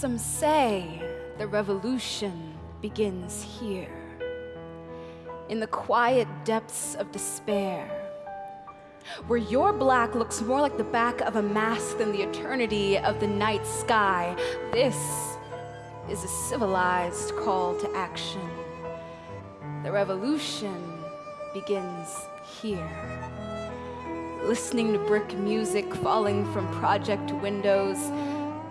Some say the revolution begins here, in the quiet depths of despair, where your black looks more like the back of a mask than the eternity of the night sky. This is a civilized call to action. The revolution begins here. Listening to brick music falling from project windows,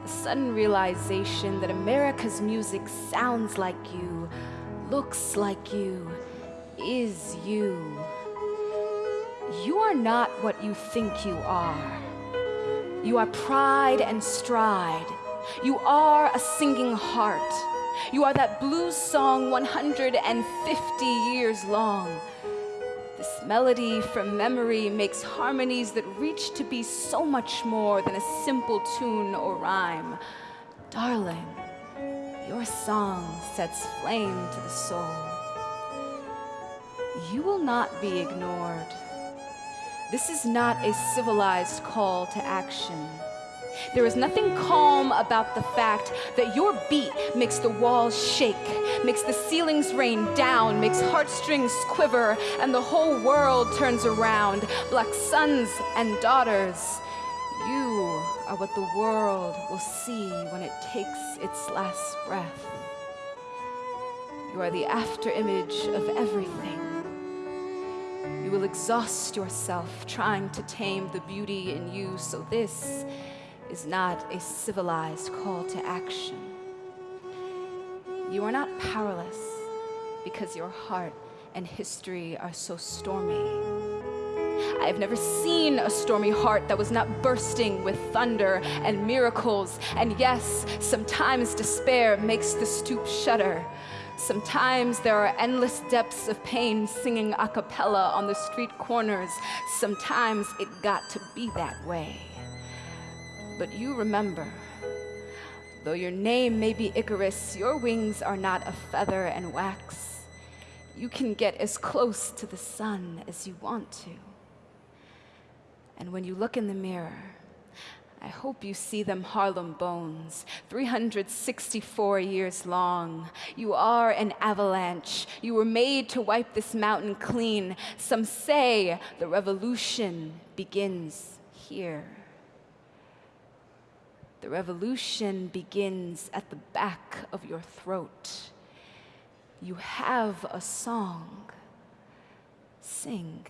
sudden realization that America's music sounds like you, looks like you, is you. You are not what you think you are. You are pride and stride. You are a singing heart. You are that blues song 150 years long. This melody from memory makes harmonies that reach to be so much more than a simple tune or rhyme. Darling, your song sets flame to the soul. You will not be ignored. This is not a civilized call to action. There is nothing calm about the fact that your beat makes the walls shake, makes the ceilings rain down, makes heartstrings quiver, and the whole world turns around. Black sons and daughters, you are what the world will see when it takes its last breath. You are the after image of everything. You will exhaust yourself trying to tame the beauty in you, so this is not a civilized call to action. You are not powerless because your heart and history are so stormy. I have never seen a stormy heart that was not bursting with thunder and miracles. And yes, sometimes despair makes the stoop shudder. Sometimes there are endless depths of pain singing a cappella on the street corners. Sometimes it got to be that way. But you remember, though your name may be Icarus, your wings are not of feather and wax. You can get as close to the sun as you want to. And when you look in the mirror, I hope you see them Harlem bones, 364 years long. You are an avalanche. You were made to wipe this mountain clean. Some say the revolution begins here. The revolution begins at the back of your throat. You have a song. Sing.